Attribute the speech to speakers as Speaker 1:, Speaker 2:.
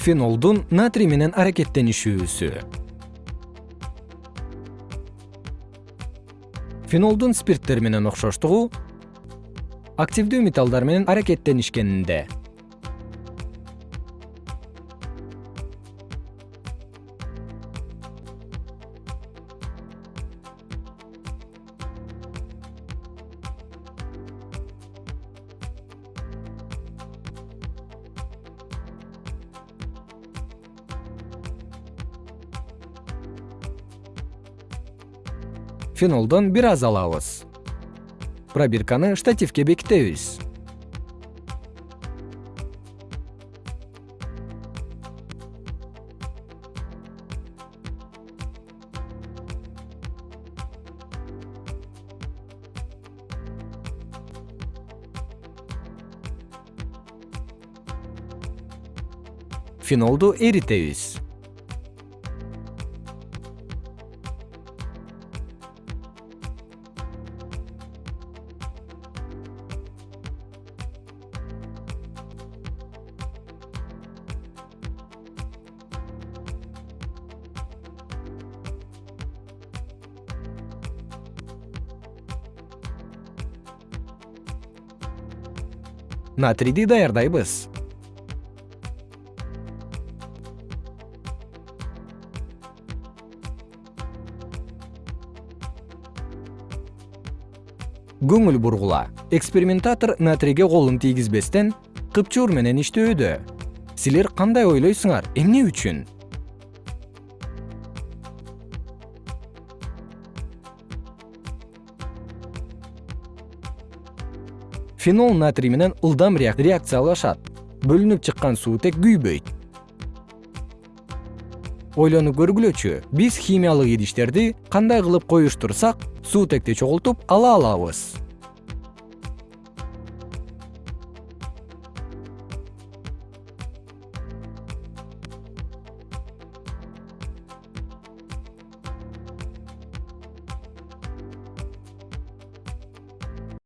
Speaker 1: фенолдун натрий менен аракеттенишүүсү. Фенолдун спирттер менен окшоштугу активдүү металлдар менен аракеттенишкенинде фенолдон бир аз алабыз. Пробирканы штативке бекитебиз. Фенолду эритебиз натрийди даярдайбыз. Көңүл бургула. Экспериментатор натрийге колун тийгизбестен кыпчуур менен иштөөдө силер кандай ойлойсуңар эмне үчүн фенол натрий менен ылдам реакциялашат. Бөлүнүп чыккан суутек күйбөйт. Ойлонуп көргүлөчү биз химиялык идиштерди кандай кылып коюштурсак суутекти чогултуп ала алабыз